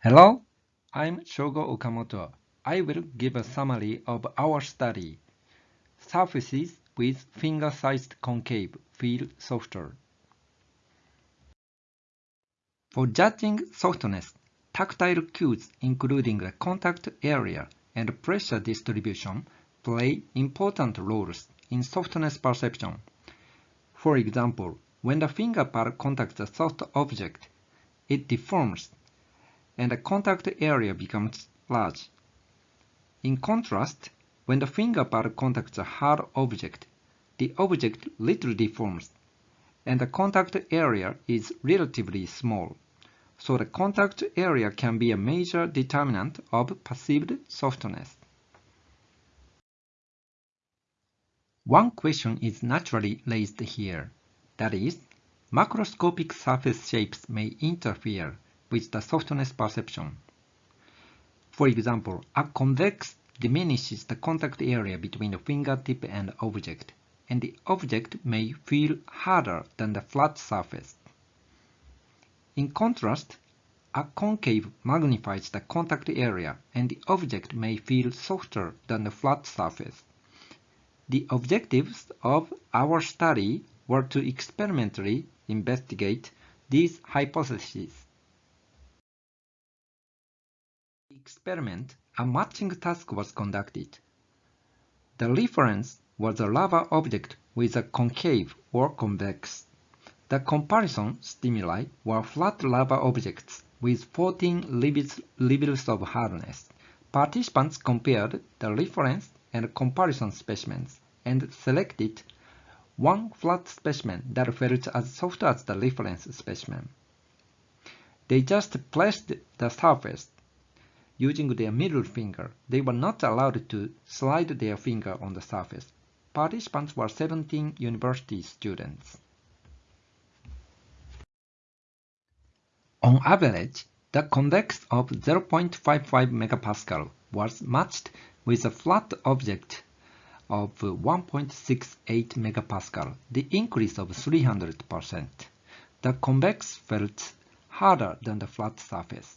Hello, I'm Shogo Okamoto. I will give a summary of our study. Surfaces with finger-sized concave feel softer. For judging softness, tactile cues including the contact area and pressure distribution play important roles in softness perception. For example, when the finger pad contacts a soft object, it deforms and the contact area becomes large. In contrast, when the finger pad contacts a hard object, the object little deforms and the contact area is relatively small. So the contact area can be a major determinant of perceived softness. One question is naturally raised here. That is, macroscopic surface shapes may interfere with the softness perception. For example, a convex diminishes the contact area between the fingertip and object, and the object may feel harder than the flat surface. In contrast, a concave magnifies the contact area and the object may feel softer than the flat surface. The objectives of our study were to experimentally investigate these hypotheses experiment, a matching task was conducted. The reference was a lava object with a concave or convex. The comparison stimuli were flat lava objects with 14 levels of hardness. Participants compared the reference and comparison specimens and selected one flat specimen that felt as soft as the reference specimen. They just pressed the surface using their middle finger. They were not allowed to slide their finger on the surface. Participants were 17 university students. On average, the convex of 0.55 MPa was matched with a flat object of 1.68 MPa, the increase of 300%. The convex felt harder than the flat surface.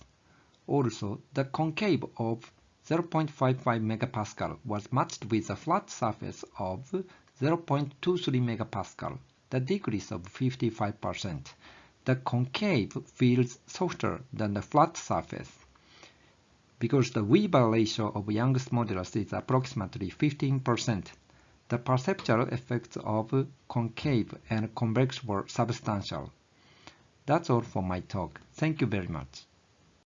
Also, the concave of 0.55 MPa was matched with a flat surface of 0.23 MPa, the decrease of 55%. The concave feels softer than the flat surface. Because the Weber ratio of Young's modulus is approximately 15%, the perceptual effects of concave and convex were substantial. That's all for my talk. Thank you very much.